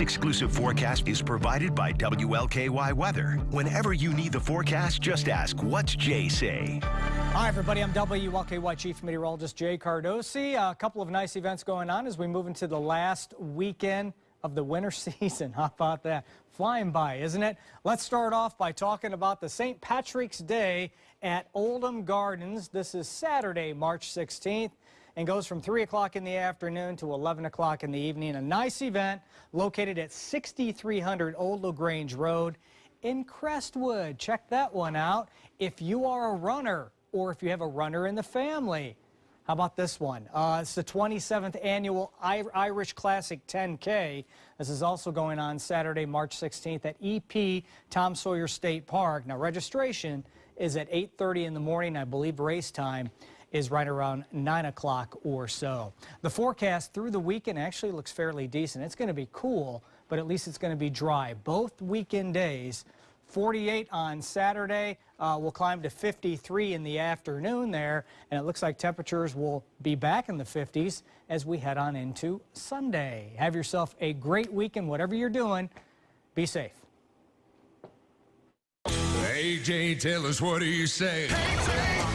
exclusive forecast is provided by WLKY Weather. Whenever you need the forecast, just ask, what's Jay say? Hi, everybody. I'm WLKY Chief Meteorologist Jay Cardosi. A couple of nice events going on as we move into the last weekend of the winter season. How about that? Flying by, isn't it? Let's start off by talking about the St. Patrick's Day at Oldham Gardens. This is Saturday, March 16th and goes from 3 o'clock in the afternoon to 11 o'clock in the evening. A nice event located at 6300 Old LaGrange Road in Crestwood. Check that one out. If you are a runner or if you have a runner in the family, how about this one? Uh, it's the 27th annual Irish Classic 10K. This is also going on Saturday, March 16th at EP Tom Sawyer State Park. Now, registration is at 8.30 in the morning. I believe race time is right around 9 o'clock or so. The forecast through the weekend actually looks fairly decent. It's going to be cool, but at least it's going to be dry. Both weekend days, 48 on Saturday. Uh, will climb to 53 in the afternoon there, and it looks like temperatures will be back in the 50s as we head on into Sunday. Have yourself a great weekend, whatever you're doing. Be safe. AJ, tell us what do you say? what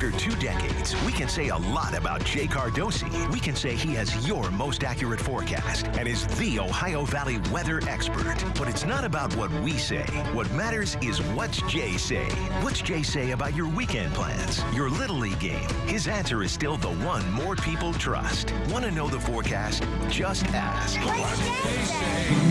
After two decades, we can say a lot about Jay Cardosi. We can say he has your most accurate forecast and is the Ohio Valley weather expert. But it's not about what we say. What matters is what's Jay say. What's Jay say about your weekend plans, your Little League game? His answer is still the one more people trust. Want to know the forecast? Just ask. What's Jay say?